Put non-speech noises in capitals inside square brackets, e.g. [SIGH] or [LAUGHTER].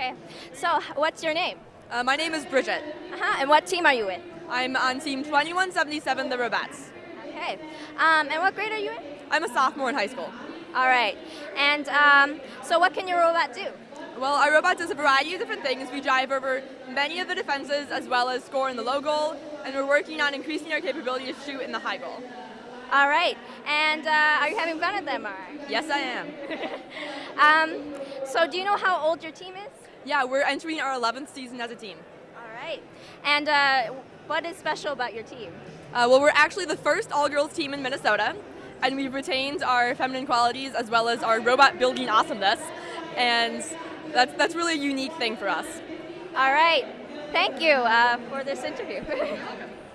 Okay. So, what's your name? Uh, my name is Bridget. Uh-huh. And what team are you in? I'm on team 2177, the Robettes. Okay. Um, and what grade are you in? I'm a sophomore in high school. All right. And um, so, what can your robot do? Well, our robot does a variety of different things. We drive over many of the defenses as well as score in the low goal, and we're working on increasing our capability to shoot in the high goal. All right. And uh, are you having fun at the MRI? Yes, I am. [LAUGHS] um, so, do you know how old your team is? Yeah, we're entering our 11th season as a team. All right. And uh, what is special about your team? Uh, well, we're actually the first all-girls team in Minnesota, and we've retained our feminine qualities as well as our robot building awesomeness, and that's, that's really a unique thing for us. All right. Thank you uh, for this interview. [LAUGHS]